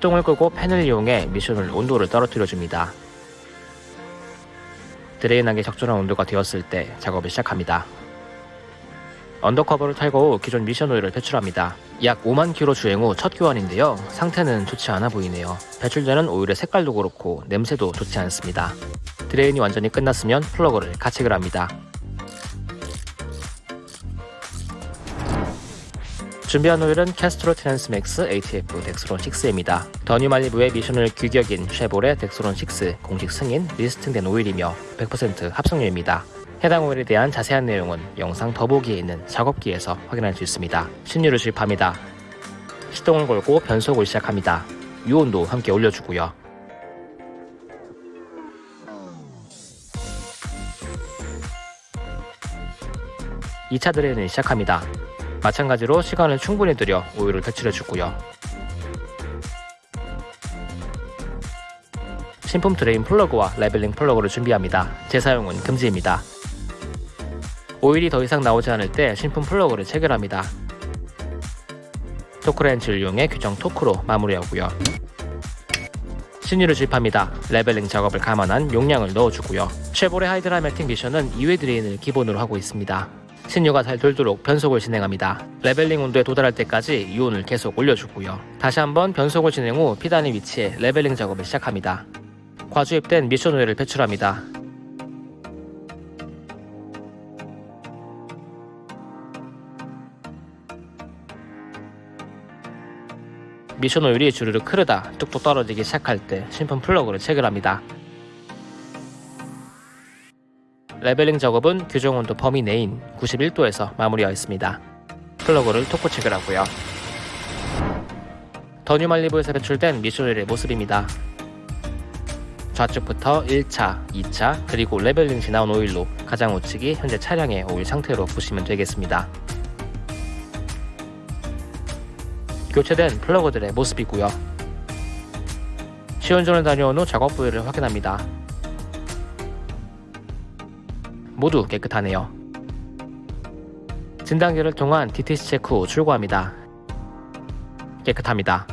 시동을 끄고 팬을 이용해 미션 오일 온도를 떨어뜨려줍니다. drain하기 적절한 온도가 되었을 때 작업을 시작합니다. undercover를 탈거 후 기존 미션 오일을 배출합니다. 약 5만 킬로 주행 후 첫 교환인데요. 상태는 좋지 않아 보이네요. 배출되는 오일의 색깔도 그렇고 냄새도 좋지 않습니다. drain이 완전히 끝났으면 플러그를 가체결 합니다. 준비한 오일은 Castrol Transmax ATF Dexron 6입니다. 더뉴 말리부의 미션 오일 규격인 쉐보레 Dexron 6 공식 승인 listing된 오일이며 100% 합성유입니다. 해당 오일에 대한 자세한 내용은 영상 더보기에 있는 작업기에서 확인할 수 있습니다. 신유를 주입합니다. 시동을 걸고 변속을 시작합니다. 유온도 함께 올려주고요. 이차 drain을 시작합니다. 마찬가지로 시간을 충분히 들여 오일을 배출해 주고요. 신품 drain 플러그와 leveling 플러그를 준비합니다. 재사용은 금지입니다. 오일이 더 이상 나오지 않을 때 신품 플러그를 체결합니다. 토크렌치를 이용해 규정 토크로 마무리하고요. 신유를 주입합니다. leveling 작업을 감안한 용량을 넣어주고요. 쉐보레 Hydra-Matic 미션은 2회 drain을 기본으로 하고 있습니다. 신유가 잘 돌도록 변속을 진행합니다. leveling 온도에 도달할 때까지 유온을 계속 올려주고요. 다시 한번 변속을 진행 후 P단의 위치에 leveling 작업을 시작합니다. 과주입된 미션 오일을 배출합니다. 미션 오일이 주르륵 흐르다 뚝뚝 떨어지기 시작할 때 신품 플러그를 체결합니다. leveling 작업은 규정 온도 범위 내인 91도에서 마무리하였습니다. 플러그를 토크 체결하고요. 더뉴 말리부에서 배출된 미션 오일의 모습입니다. 좌측부터 1차, 2차, 그리고 leveling 시 나온 오일로 가장 우측이 현재 차량의 오일 상태로 보시면 되겠습니다. 교체된 플러그들의 모습이고요. 시운전을 다녀온 후 작업 부위를 확인합니다. 모두 깨끗하네요. 진단기를 통한 DTC 체크 후 출고합니다. 깨끗합니다.